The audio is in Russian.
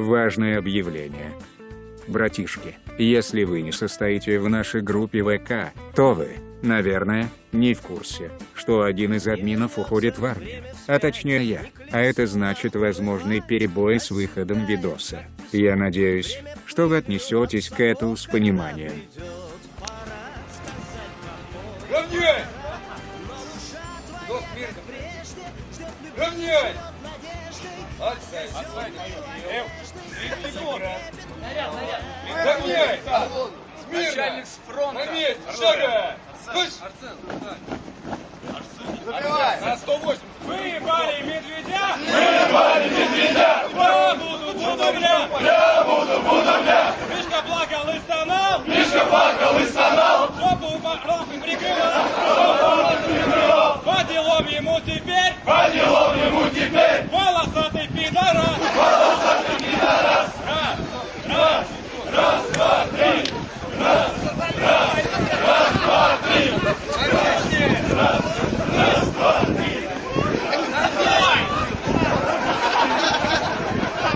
Важное объявление. Братишки, если вы не состоите в нашей группе ВК, то вы, наверное, не в курсе, что один из админов уходит в армию. А точнее я. А это значит возможный перебой с выходом видоса. Я надеюсь, что вы отнесетесь к этому с пониманием. Равняй! Равняй! Наряд. Равняй! Смирно! На месте! Шага! Слышь! Забивай. На 180! Выебали медведя! Выебали медведя! Я буду, буду, бля! Я буду, буду, бля! Мишка плакал и стонал! Мишка плакал и стонал! Жопу по- Sarah!